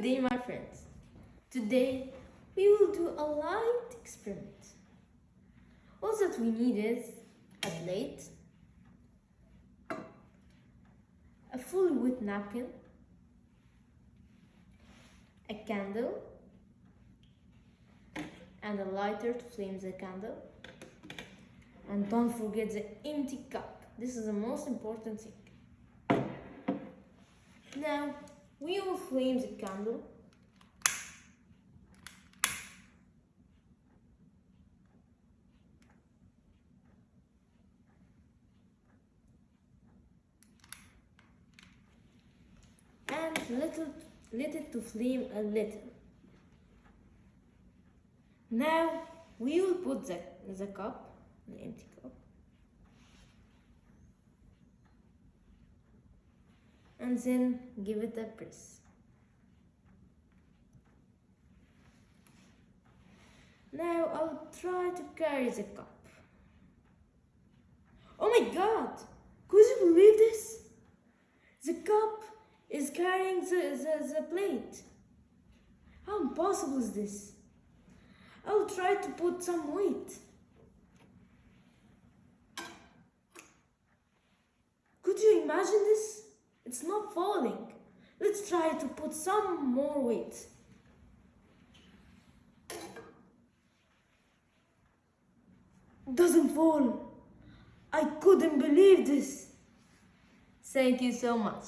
Day, my friends. Today, we will do a light experiment. All that we need is a plate, a fully wet napkin, a candle, and a lighter to flame the candle. And don't forget the empty cup. This is the most important thing. Now, we will flame the candle. And little, it to flame a little. Now we will put the, the cup, the empty cup, and then give it a press. Now I'll try to carry the cup. Oh my god! Could you believe this? The cup is carrying the, the, the plate. How impossible is this? I'll try to put some weight. Could you imagine this? It's not falling. Let's try to put some more weight. Doesn't fall. I couldn't believe this. Thank you so much.